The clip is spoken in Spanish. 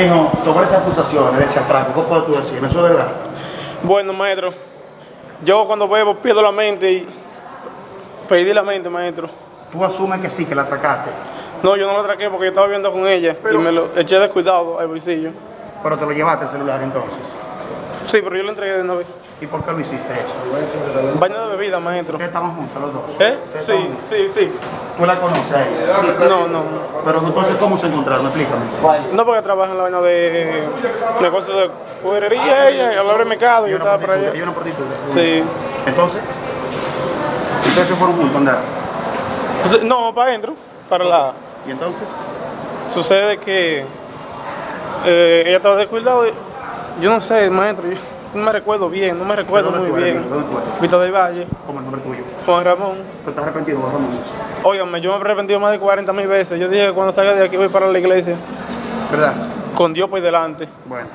Mijo, sobre esas acusaciones de ese atraco, ¿qué puedes tú decirme? ¿Eso es verdad? Bueno, maestro, yo cuando bebo pierdo la mente y perdí la mente, maestro. Tú asumes que sí, que la atracaste, No, yo no lo atraqué porque yo estaba viendo con ella Pero- y me lo eché de cuidado al bolsillo. pero te lo llevaste el celular entonces. Sí, pero yo lo entregué de una vez. ¿Y por qué lo hiciste eso? Baño de bebida, maestro. ¿Ustedes estaban juntos los dos? ¿Eh? ¿Ustedes Sí, sí, sí. ¿Tú la conoces a ella? No, no. Pero entonces, ¿cómo se encontraron? Explícame. No porque trabaja en la vaina de negocios de juguería ella, y hablar de mercado y yo estaba por allá. prostituta. Sí. Entonces, se fueron juntos andar. Entonces, No, para adentro, para la... ¿Y entonces? Sucede que eh, ella estaba descuidado y yo no sé, maestro, yo no me recuerdo bien, no me recuerdo ¿De dónde muy eres, bien. dónde tú eres? Vista del Valle, ¿Cómo el nombre tuyo? Juan Ramón. ¿Tú estás arrepentido, Juan Ramón? Óigame, yo me he arrepentido más de 40 mil veces. Yo dije que cuando salga de aquí voy para la iglesia, ¿Verdad? con Dios por delante. Bueno.